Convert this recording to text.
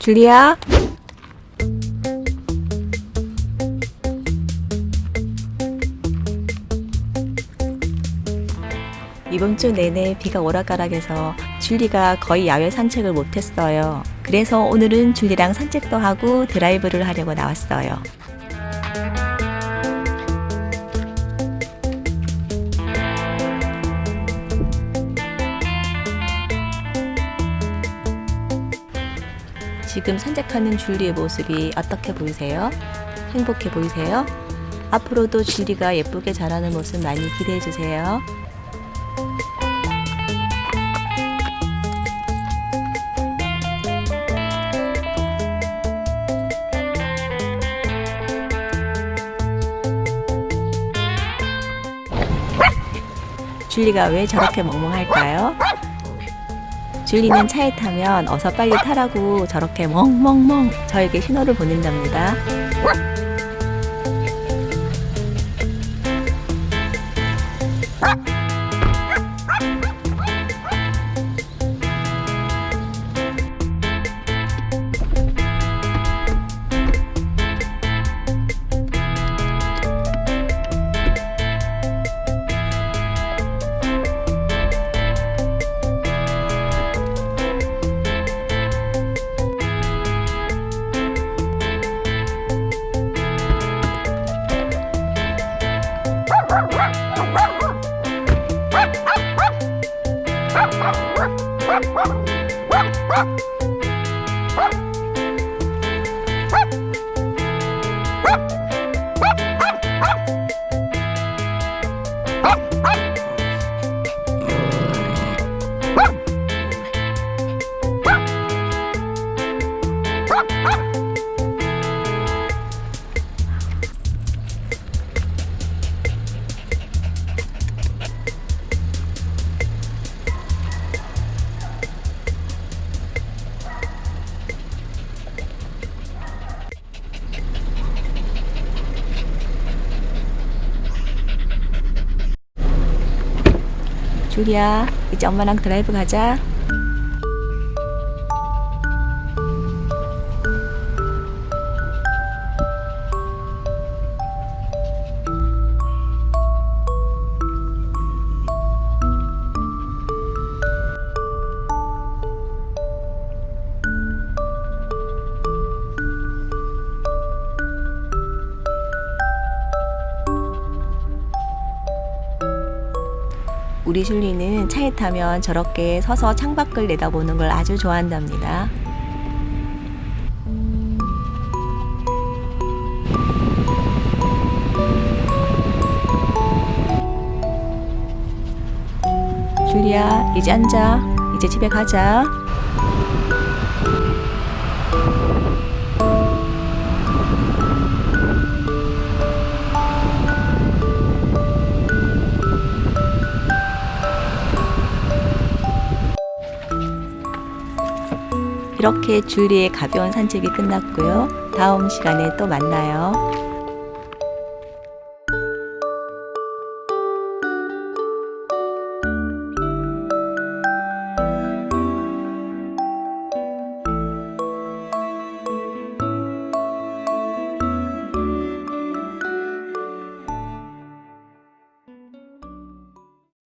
줄리야? 이번 주 내내 비가 오락가락해서 줄리가 거의 야외 산책을 못했어요. 그래서 오늘은 줄리랑 산책도 하고 드라이브를 하려고 나왔어요. 지금 산책하는 줄리의 모습이 어떻게 보이세요? 행복해 보이세요? 앞으로도 줄리가 예쁘게 자라는 모습 많이 기대해 주세요. 줄리가 왜 저렇게 멍멍할까요? 줄리는 차에 타면 어서 빨리 타라고 저렇게 멍멍멍 저에게 신호를 보낸답니다. Woo! 줄리야, 이제 엄마랑 드라이브 가자. 우리 줄리는 차에 타면 저렇게 서서 창밖을 내다보는 걸 아주 좋아한답니다. 줄리야, 이제 앉아. 이제 집에 가자. 이렇게 줄리의 가벼운 산책이 끝났고요. 다음 시간에 또 만나요.